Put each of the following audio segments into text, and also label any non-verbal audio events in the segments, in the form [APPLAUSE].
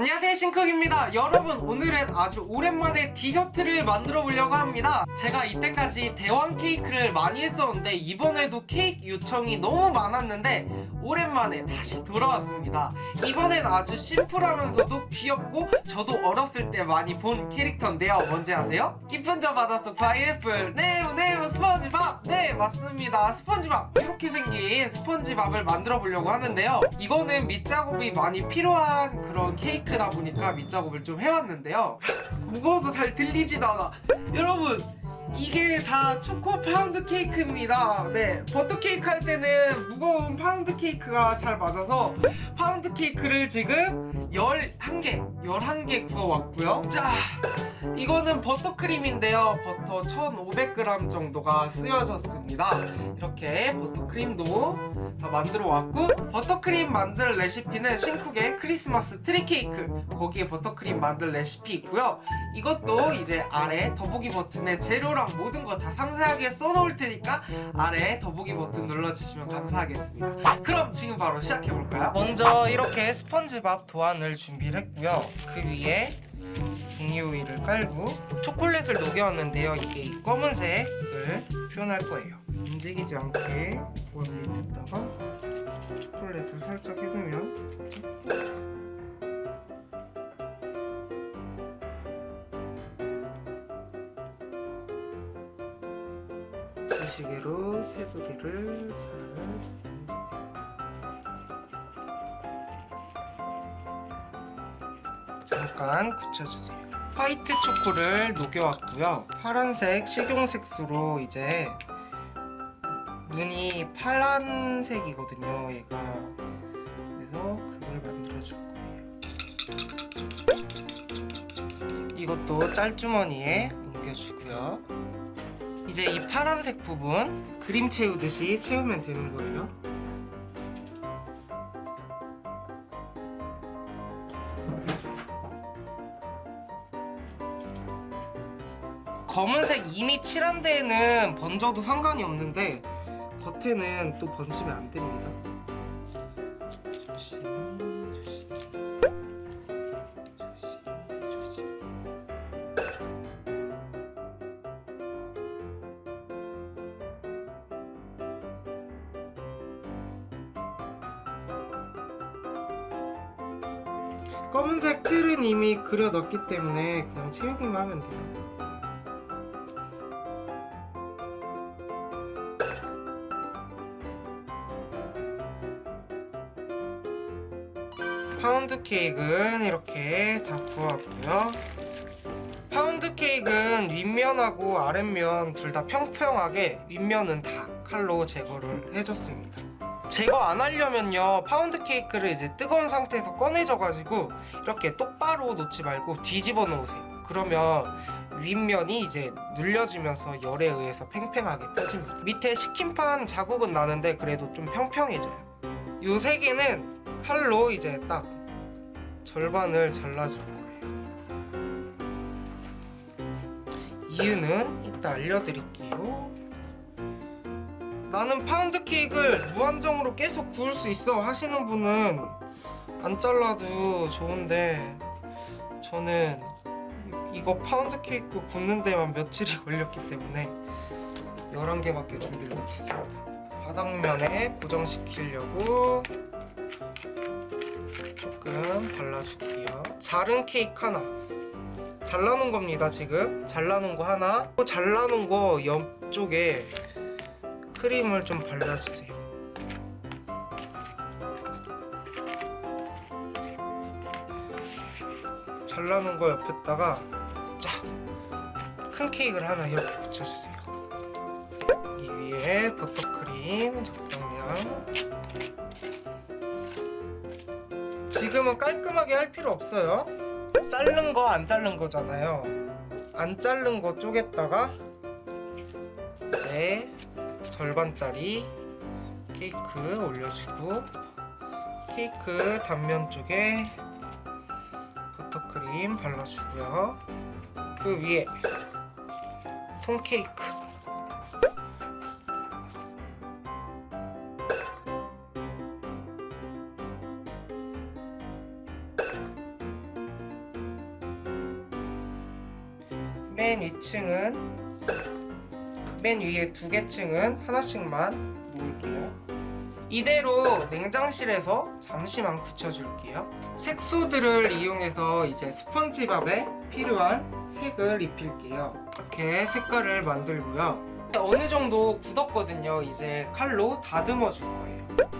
안녕하세요 신쿡입니다. 여러분 오늘은 아주 오랜만에 디저트를 만들어 보려고 합니다. 제가 이때까지 대왕 케이크를 많이 했었는데 이번에도 케이크 요청이 너무 많았는데 오랜만에 다시 돌아왔습니다. 이번엔 아주 심플하면서도 귀엽고 저도 어렸을 때 많이 본 캐릭터인데요. 뭔지 아세요? 깊은 저 바닷속 파인애플. 네모 네모 스펀지밥. 네 맞습니다. 스펀지밥. 이렇게 생긴 스펀지밥을 만들어 보려고 하는데요. 이거는 밑작업이 많이 필요한 그런 케이크다 보니까 밑작업을 좀 해왔는데요. 무거워서 잘 들리지도 않아. 여러분 이게 다 초코 파운드 케이크입니다. 네 버터 케이크 할 때는 무거운 파운드 케이크가 잘 맞아서 파운드 케이크를 지금 11개 11개 구워왔고요. 자 이거는 버터크림인데요. 버터 1500g 정도가 쓰여졌습니다. 이렇게 버터크림도 다 만들어 왔고 버터크림 만드는 레시피는 신쿡의 크리스마스 트리 케이크 거기에 버터크림 만드는 레시피 있고요. 이것도 이제 아래 더보기 버튼에 재료랑 모든 거 다 상세하게 써놓을 테니까 아래 더보기 버튼 눌러주시면 감사하겠습니다. 그럼 지금 바로 시작해볼까요? 먼저 이렇게 스펀지밥 도안 을 준비를 했고요. 그 위에 종이오일을 깔고 초콜릿을 녹여왔는데요. 이게 검은색을 표현할 거예요. 움직이지 않게 원 밑에다가 초콜릿을 살짝 해주면 수시개로 테두리를 잘 잠깐 굳혀주세요. 화이트 초코를 녹여왔고요. 파란색 식용색소로 이제 눈이 파란색이거든요 얘가. 그래서 그걸 만들어줄 거예요. 이것도 짤주머니에 옮겨주고요. 이제 이 파란색 부분 그림 채우듯이 채우면 되는 거예요 검은색 이미 칠한 데에는 번져도 상관이 없는데 겉에는 또 번지면 안 됩니다. 검은색 틀은 이미 그려 넣었기 때문에 그냥 채우기만 하면 돼요. 케이크는 이렇게 다 구웠고요. 파운드 케이크는 윗면하고 아랫면 둘 다 평평하게 윗면은 다 칼로 제거를 해줬습니다. 제거 안 하려면요 파운드 케이크를 이제 뜨거운 상태에서 꺼내져가지고 이렇게 똑바로 놓지 말고 뒤집어 놓으세요. 그러면 윗면이 이제 눌려지면서 열에 의해서 팽팽하게 펴집니다. 밑에 식힘판 자국은 나는데 그래도 좀 평평해져요. 이 세 개는 칼로 이제 딱 절반을 잘라줄 거예요. 이유는 이따 알려드릴게요. 나는 파운드 케이크를 무한정으로 계속 구울 수 있어 하시는 분은 안 잘라도 좋은데 저는 이거 파운드 케이크 굽는 데만 며칠이 걸렸기 때문에 11개밖에 준비를 못했습니다. 바닥면에 고정시키려고 조금 발라줄게요. 자른 케이크 하나. 잘라놓은 겁니다 지금. 잘라놓은 거 하나. 또 잘라놓은 거 옆쪽에 크림을 좀 발라주세요. 잘라놓은 거 옆에다가 자큰 케이크를 하나 이렇게 붙여주세요. 이 위에 버터크림 적당량 지금은 깔끔하게 할 필요 없어요. 자른 거 안 자른 거잖아요. 안 자른 거 쪼개다가 이제 절반짜리 케이크 올려주고 케이크 단면 쪽에 버터크림 발라주고요. 그 위에 통케이크 맨 위층은 맨 위에 두 개 층은 하나씩만 놓을게요. 이대로 냉장실에서 잠시만 굳혀줄게요. 색소들을 이용해서 이제 스펀지밥에 필요한 색을 입힐게요. 이렇게 색깔을 만들고요. 어느 정도 굳었거든요. 이제 칼로 다듬어 줄 거예요.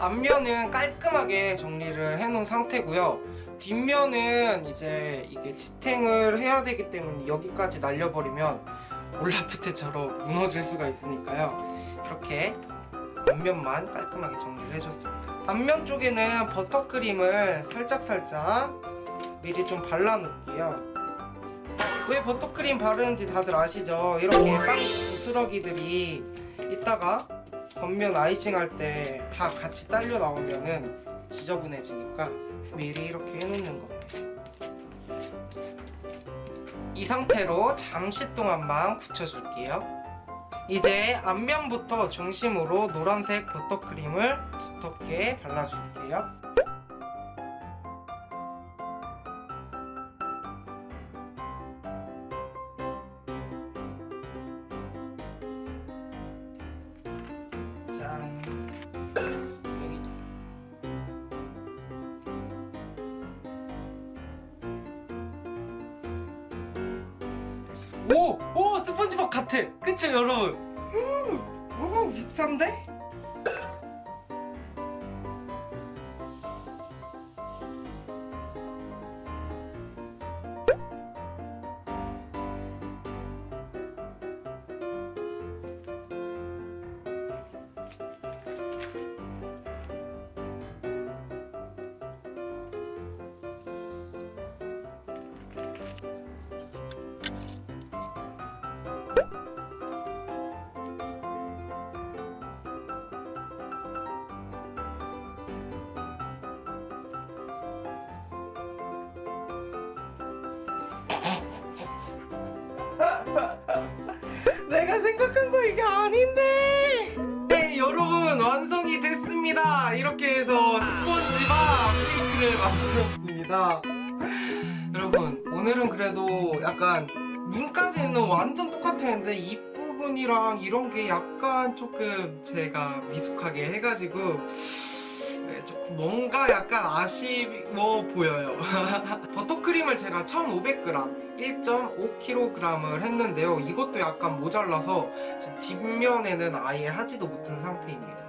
앞면은 깔끔하게 정리를 해놓은 상태고요. 뒷면은 이제 이게 지탱을 해야 되기 때문에 여기까지 날려버리면 올라프테처럼 무너질 수가 있으니까요. 이렇게 앞면만 깔끔하게 정리를 해줬습니다. 앞면 쪽에는 버터크림을 살짝살짝 미리 좀 발라놓을게요. 왜 버터크림 바르는지 다들 아시죠? 이렇게 빵 부스러기들이 이따가 겉면 아이싱 할 때 다 같이 딸려 나오면은 지저분해지니까 미리 이렇게 해놓는 겁니다. 이 상태로 잠시 동안만 굳혀줄게요. 이제 앞면부터 중심으로 노란색 버터크림을 두텁게 발라줄게요. 오! 오! 스펀지밥 같아! 그쵸 여러분? 음, 너무 비싼데? 생각한 거 이게 아닌데. 네, 여러분 완성이 됐습니다. 이렇게 해서 스펀지밥 케이크를 만들었습니다. 여러분 오늘은 그래도 약간 눈까지는 완전 똑같았는데 이 부분이랑 이런 게 약간 조금 제가 미숙하게 해가지고 네, 조금 뭔가 약간 아쉬워 보여요. [LAUGHS] 버터크림을 제가 1,500g, 1.5kg을 했는데요. 이것도 약간 모자라서 뒷면에는 아예 하지도 못한 상태입니다.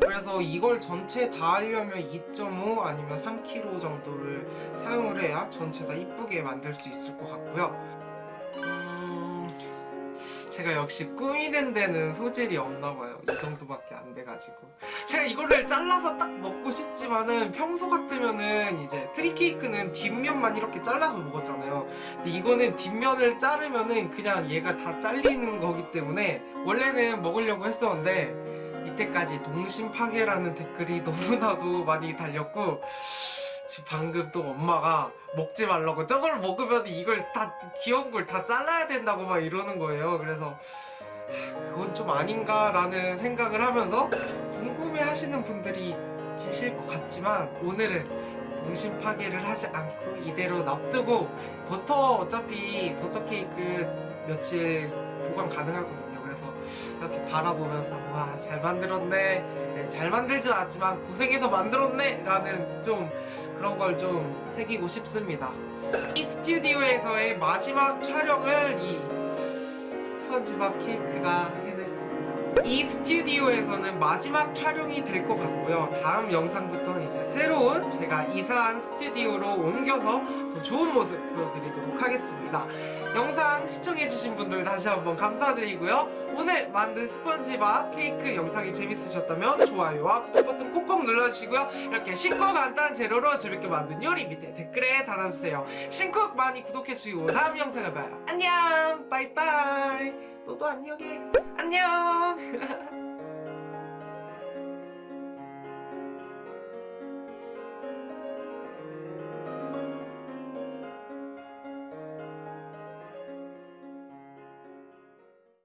그래서 이걸 전체 다 하려면 2.5 아니면 3kg 정도를 사용을 해야 전체 다 이쁘게 만들 수 있을 것 같고요. 음, 제가 역시 꾸미는 데는 소질이 없나 봐요. 이 정도밖에 안 돼가지고. 제가 이거를 잘라서 딱 먹고 싶지만은 평소 같으면은 이제 트리 케이크는 뒷면만 이렇게 잘라서 먹었잖아요. 근데 이거는 뒷면을 자르면은 그냥 얘가 다 잘리는 거기 때문에 원래는 먹으려고 했었는데 이때까지 동심 파괴라는 댓글이 [LAUGHS] 너무나도 많이 달렸고 방금 또 엄마가 먹지 말라고 저걸 먹으면 이걸 다 귀여운 걸 다 잘라야 된다고 막 이러는 거예요. 그래서 하, 그건 좀 아닌가 라는 생각을 하면서 궁금해 하시는 분들이 계실 것 같지만 오늘은 동심 파괴를 하지 않고 이대로 놔두고 버터 어차피 버터 케이크 며칠 보관 가능하거든요. 이렇게 바라보면서 와 잘 만들었네. 네, 잘 만들진 않았지만 고생해서 만들었네. 라는 좀 그런 걸 좀 새기고 싶습니다. 이 스튜디오에서의 마지막 촬영을 이 스펀지밥 케이크가 해냈습니다. 이 스튜디오에서는 마지막 촬영이 될 것 같고요. 다음 영상부터는 이제 새로운 제가 이사한 스튜디오로 옮겨서 더 좋은 모습 보여드리도록 하겠습니다. 영상 시청해주신 분들 다시 한번 감사드리고요 오늘 만든 스펀지밥 케이크 영상이 재밌으셨다면 좋아요와 구독 버튼 콕콕 눌러주시고요. 이렇게 쉽고 간단한 재료로 재밌게 만든 요리 밑에 댓글에 달아주세요. 신쿡 많이 구독해주시고 다음 영상을 봐요. 안녕! 빠이빠이! 너도 안녕해. 안녕 [LAUGHS]